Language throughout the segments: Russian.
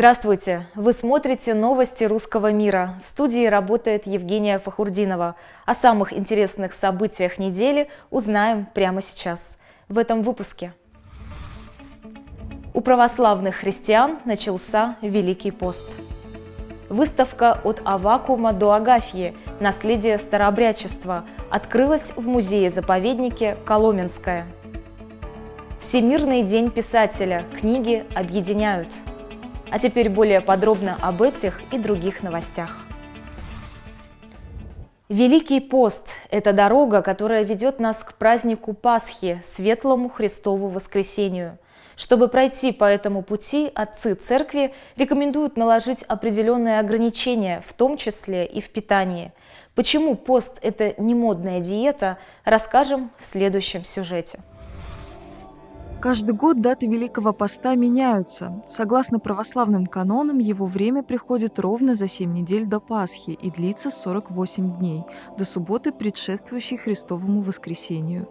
Здравствуйте! Вы смотрите новости русского мира. В студии работает Евгения Фахурдинова. О самых интересных событиях недели узнаем прямо сейчас, в этом выпуске. У православных христиан начался Великий пост. Выставка «От Авакума до Агафьи. Наследие старообрядчества» открылась в музее-заповеднике Коломенское. Всемирный день писателя. Книги объединяют. А теперь более подробно об этих и других новостях. Великий пост – это дорога, которая ведет нас к празднику Пасхи, светлому Христову воскресению – чтобы пройти по этому пути, отцы церкви рекомендуют наложить определенные ограничения, в том числе и в питании. Почему пост – это не модная диета, расскажем в следующем сюжете. Каждый год даты Великого Поста меняются. Согласно православным канонам, его время приходит ровно за 7 недель до Пасхи и длится 48 дней, до субботы, предшествующей Христовому воскресению.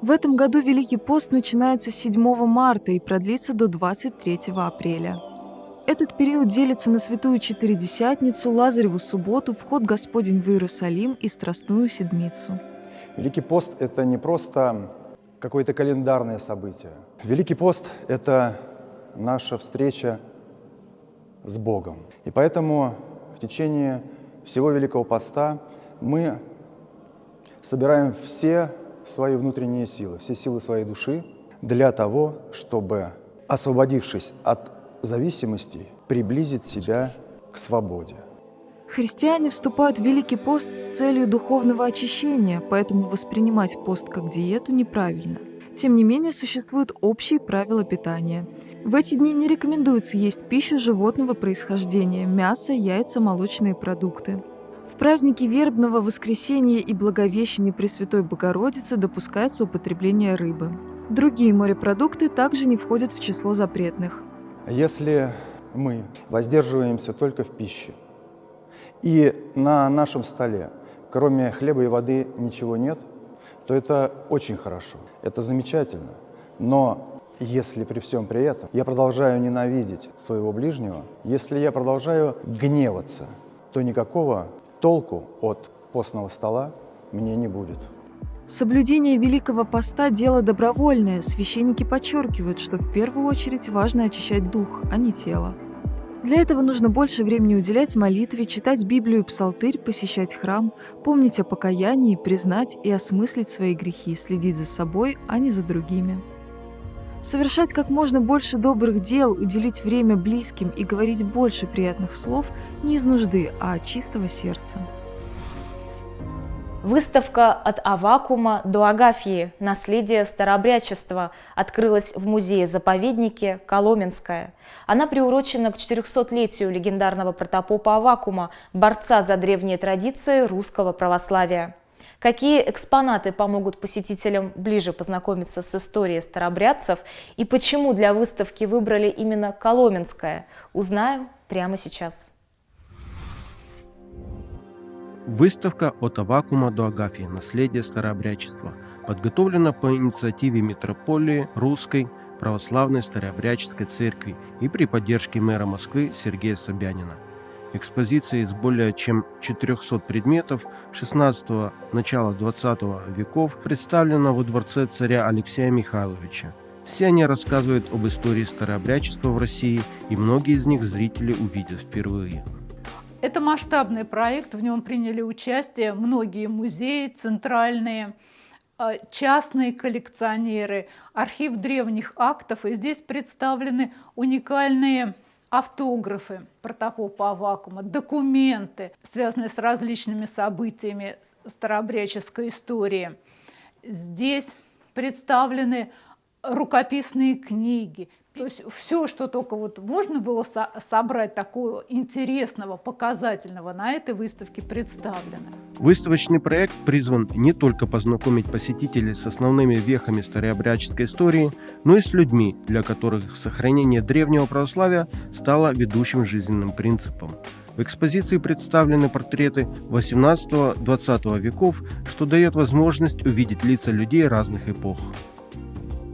В этом году Великий пост начинается с 7 марта и продлится до 23 апреля. Этот период делится на Святую Четыредесятницу, Лазареву субботу, вход Господень в Иерусалим и Страстную Седмицу. Великий пост – это не просто какое-то календарное событие. Великий пост – это наша встреча с Богом. И поэтому в течение всего Великого поста мы собираем все свои внутренние силы, все силы своей души для того, чтобы, освободившись от зависимостей, приблизить себя к свободе. Христиане вступают в Великий пост с целью духовного очищения, поэтому воспринимать пост как диету неправильно. Тем не менее, существуют общие правила питания. В эти дни не рекомендуется есть пищу животного происхождения – мясо, яйца, молочные продукты праздники Вербного воскресения и Благовещения Пресвятой Богородицы допускается употребление рыбы. Другие морепродукты также не входят в число запретных. Если мы воздерживаемся только в пище, и на нашем столе, кроме хлеба и воды, ничего нет, то это очень хорошо, это замечательно. Но если при всем при этом я продолжаю ненавидеть своего ближнего, если я продолжаю гневаться, то никакого толку от постного стола мне не будет. Соблюдение Великого Поста – дело добровольное. Священники подчеркивают, что в первую очередь важно очищать дух, а не тело. Для этого нужно больше времени уделять молитве, читать Библию и Псалтырь, посещать храм, помнить о покаянии, признать и осмыслить свои грехи, следить за собой, а не за другими. Совершать как можно больше добрых дел, уделить время близким и говорить больше приятных слов не из нужды, а от чистого сердца. Выставка «От Авакума до Агафьи. Наследие старообрядчества» открылась в музее-заповеднике Коломенское. Она приурочена к 400-летию легендарного протопопа Авакума, борца за древние традиции русского православия. Какие экспонаты помогут посетителям ближе познакомиться с историей старобрядцев и почему для выставки выбрали именно Коломенское, узнаем прямо сейчас. Выставка «От Авакума до Агафии. Наследие старообрядчества» подготовлена по инициативе митрополии Русской Православной Старообрядческой Церкви и при поддержке мэра Москвы Сергея Собянина. Экспозиция из более чем 400 предметов – 16 начала 20 веков представлена во дворце царя Алексея Михайловича. Все они рассказывают об истории старообрядчества в России, и многие из них зрители увидят впервые. Это масштабный проект, в нем приняли участие многие музеи центральные, а, частные коллекционеры, архив древних актов, и здесь представлены уникальные автографы протопопа Авакума, документы, связанные с различными событиями старообрядческой истории. Здесь представлены рукописные книги, то есть все, что только вот можно было со собрать такого интересного, показательного, на этой выставке представлено. Выставочный проект призван не только познакомить посетителей с основными вехами старообрядческой истории, но и с людьми, для которых сохранение древнего православия стало ведущим жизненным принципом. В экспозиции представлены портреты 18-20 веков, что дает возможность увидеть лица людей разных эпох.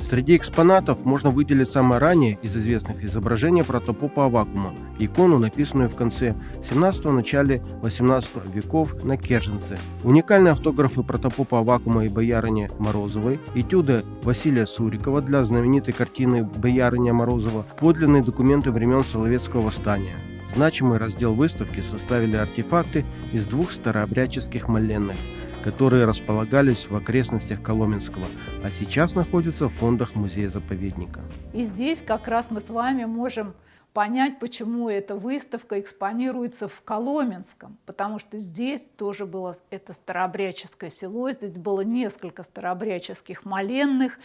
Среди экспонатов можно выделить самое раннее из известных изображение протопопа Авакума, икону, написанную в конце 17-го, начале 18 веков на Керженце. Уникальные автографы протопопа Авакума и боярыни Морозовой, этюды Василия Сурикова для знаменитой картины «Боярыня Морозова», подлинные документы времен Соловецкого восстания. Значимый раздел выставки составили артефакты из двух старообрядческих моленных – которые располагались в окрестностях Коломенского, а сейчас находятся в фондах музея-заповедника. И здесь как раз мы с вами можем понять, почему эта выставка экспонируется в Коломенском, потому что здесь тоже было это старообрядческое село, здесь было несколько старообрядческих моленных,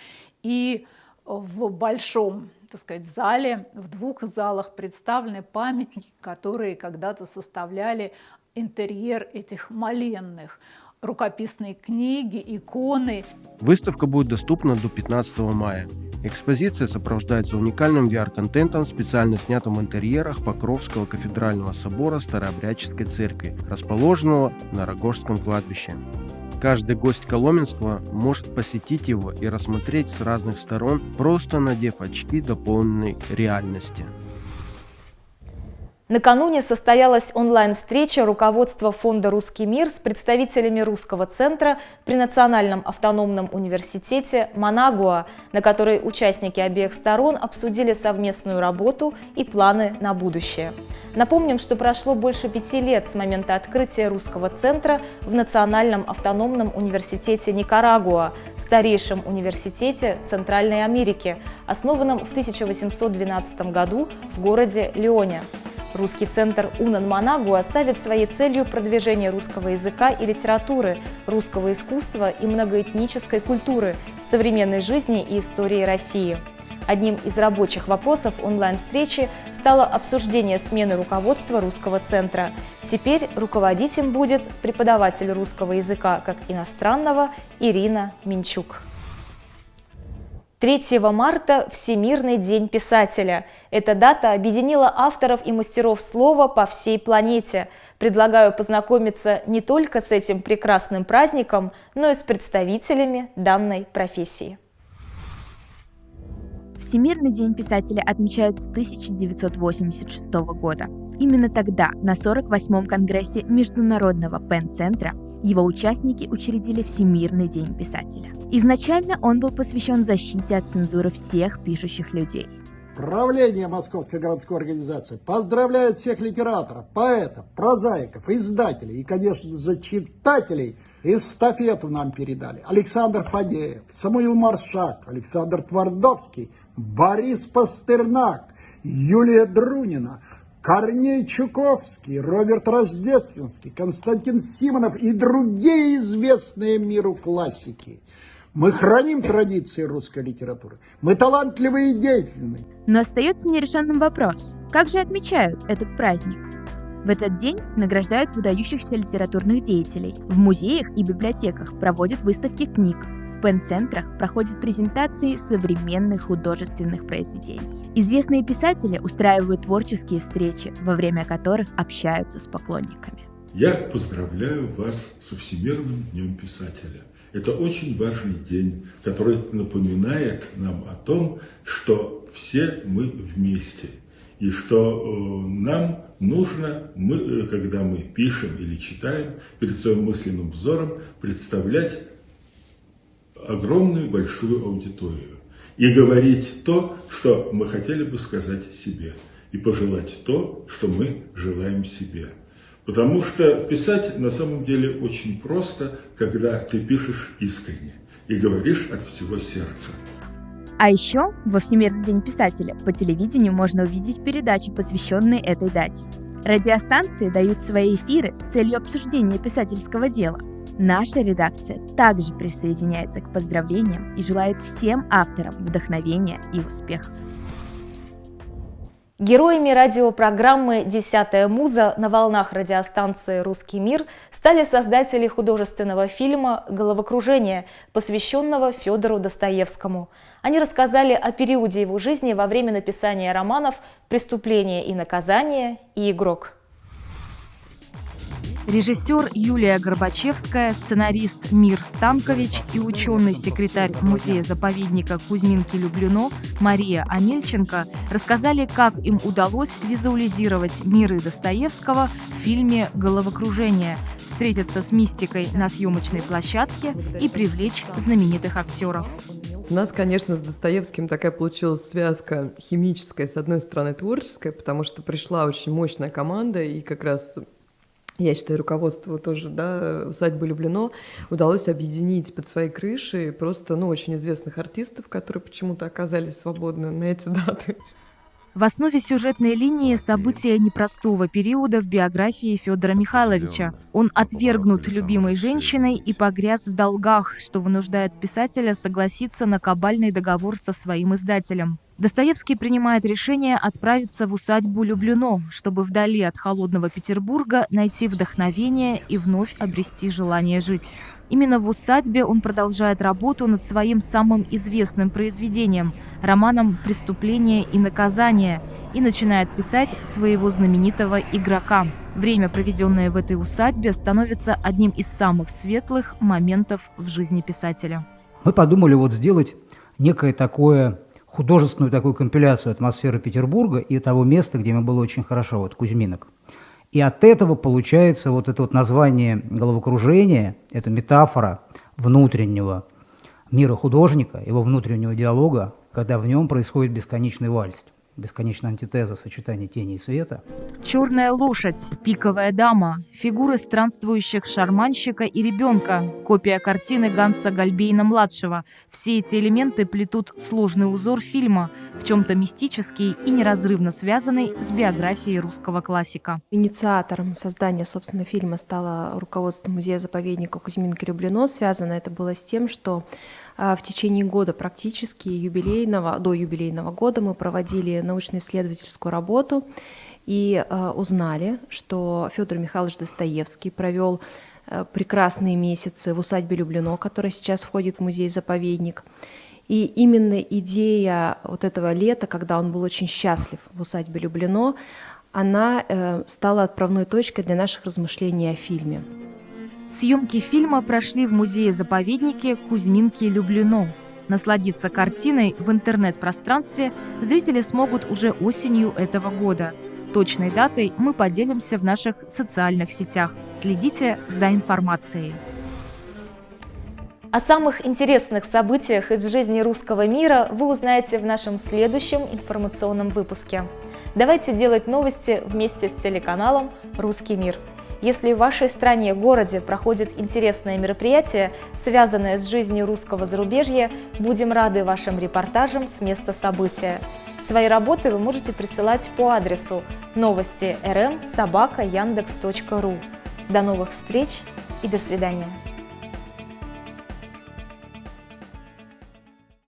и в большом так сказать, зале, в двух залах представлены памятники, которые когда-то составляли интерьер этих моленных рукописные книги, иконы. Выставка будет доступна до 15 мая. Экспозиция сопровождается уникальным VR-контентом, специально снятым в интерьерах Покровского кафедрального собора Старообрядческой церкви, расположенного на Рогожском кладбище. Каждый гость Коломенского может посетить его и рассмотреть с разных сторон, просто надев очки дополненной реальности. Накануне состоялась онлайн-встреча руководства Фонда «Русский мир» с представителями Русского центра при Национальном автономном университете Манагуа, на которой участники обеих сторон обсудили совместную работу и планы на будущее. Напомним, что прошло больше пяти лет с момента открытия Русского центра в Национальном автономном университете Никарагуа, старейшем университете Центральной Америки, основанном в 1812 году в городе Леоне. Русский центр Унан Манагу оставит своей целью продвижение русского языка и литературы, русского искусства и многоэтнической культуры, современной жизни и истории России. Одним из рабочих вопросов онлайн-встречи стало обсуждение смены руководства русского центра. Теперь руководить им будет преподаватель русского языка как иностранного Ирина Минчук. 3 марта – Всемирный день писателя. Эта дата объединила авторов и мастеров слова по всей планете. Предлагаю познакомиться не только с этим прекрасным праздником, но и с представителями данной профессии. Всемирный день писателя отмечают с 1986 года. Именно тогда, на 48-м Конгрессе Международного Пен-центра, его участники учредили Всемирный день писателя. Изначально он был посвящен защите от цензуры всех пишущих людей. Правление Московской городской организации поздравляет всех литераторов, поэтов, прозаиков, издателей и, конечно, зачитателей. Эстафету нам передали Александр Фадеев, Самуил Маршак, Александр Твардовский, Борис Пастернак, Юлия Друнина, Корней Чуковский, Роберт Рождественский, Константин Симонов и другие известные миру классики. Мы храним традиции русской литературы. Мы талантливые и деятельные. Но остается нерешенным вопрос. Как же отмечают этот праздник? В этот день награждают выдающихся литературных деятелей. В музеях и библиотеках проводят выставки книг. В пен-центрах проходят презентации современных художественных произведений. Известные писатели устраивают творческие встречи, во время которых общаются с поклонниками. Я поздравляю вас со Всемирным днем писателя. Это очень важный день, который напоминает нам о том, что все мы вместе. И что э, нам нужно, мы, э, когда мы пишем или читаем, перед своим мысленным взором представлять огромную большую аудиторию и говорить то, что мы хотели бы сказать себе, и пожелать то, что мы желаем себе. Потому что писать на самом деле очень просто, когда ты пишешь искренне и говоришь от всего сердца. А еще во Всемирный день писателя по телевидению можно увидеть передачи, посвященные этой дате. Радиостанции дают свои эфиры с целью обсуждения писательского дела – Наша редакция также присоединяется к поздравлениям и желает всем авторам вдохновения и успехов. Героями радиопрограммы «Десятая муза» на волнах радиостанции «Русский мир» стали создатели художественного фильма «Головокружение», посвященного Федору Достоевскому. Они рассказали о периоде его жизни во время написания романов «Преступление и наказание» и «Игрок». Режиссер Юлия Горбачевская, сценарист Мир Станкович и ученый-секретарь музея-заповедника Кузьминки-Люблино Мария Амельченко рассказали, как им удалось визуализировать миры Достоевского в фильме «Головокружение», встретиться с мистикой на съемочной площадке и привлечь знаменитых актеров. У нас, конечно, с Достоевским такая получилась связка химическая, с одной стороны творческая, потому что пришла очень мощная команда, и как раз я считаю, руководство тоже, да, усадьбы Люблено, удалось объединить под своей крышей просто, ну, очень известных артистов, которые почему-то оказались свободны на эти даты. В основе сюжетной линии события непростого периода в биографии Федора Михайловича. Он отвергнут любимой женщиной и погряз в долгах, что вынуждает писателя согласиться на кабальный договор со своим издателем. Достоевский принимает решение отправиться в усадьбу Люблено, чтобы вдали от холодного Петербурга найти вдохновение и вновь обрести желание жить. Именно в усадьбе он продолжает работу над своим самым известным произведением – романом «Преступление и наказание» и начинает писать своего знаменитого «Игрока». Время, проведенное в этой усадьбе, становится одним из самых светлых моментов в жизни писателя. Мы подумали вот сделать некое такое художественную такую компиляцию атмосферы Петербурга и того места, где мы было очень хорошо, вот Кузьминок. И от этого получается вот это вот название головокружения, это метафора внутреннего мира художника, его внутреннего диалога, когда в нем происходит бесконечный вальс бесконечная антитеза сочетания тени и света. Черная лошадь, пиковая дама, фигуры странствующих шарманщика и ребенка, копия картины Ганса Гальбейна-младшего. Все эти элементы плетут сложный узор фильма, в чем-то мистический и неразрывно связанный с биографией русского классика. Инициатором создания, собственно, фильма стало руководство музея-заповедника Кузьминки-Люблино. Связано это было с тем, что в течение года практически юбилейного, до юбилейного года мы проводили научно-исследовательскую работу и а, узнали, что Федор Михайлович Достоевский провел а, прекрасные месяцы в усадьбе Люблино, которая сейчас входит в музей-заповедник. И именно идея вот этого лета, когда он был очень счастлив в усадьбе Люблино, она э, стала отправной точкой для наших размышлений о фильме. Съемки фильма прошли в музее-заповеднике Кузьминки-Люблино. Насладиться картиной в интернет-пространстве зрители смогут уже осенью этого года. Точной датой мы поделимся в наших социальных сетях. Следите за информацией. О самых интересных событиях из жизни русского мира вы узнаете в нашем следующем информационном выпуске. Давайте делать новости вместе с телеканалом «Русский мир». Если в вашей стране, городе проходит интересное мероприятие, связанное с жизнью русского зарубежья, будем рады вашим репортажам с места события. Свои работы вы можете присылать по адресу новости rm собака яндекс.ру. До новых встреч и до свидания.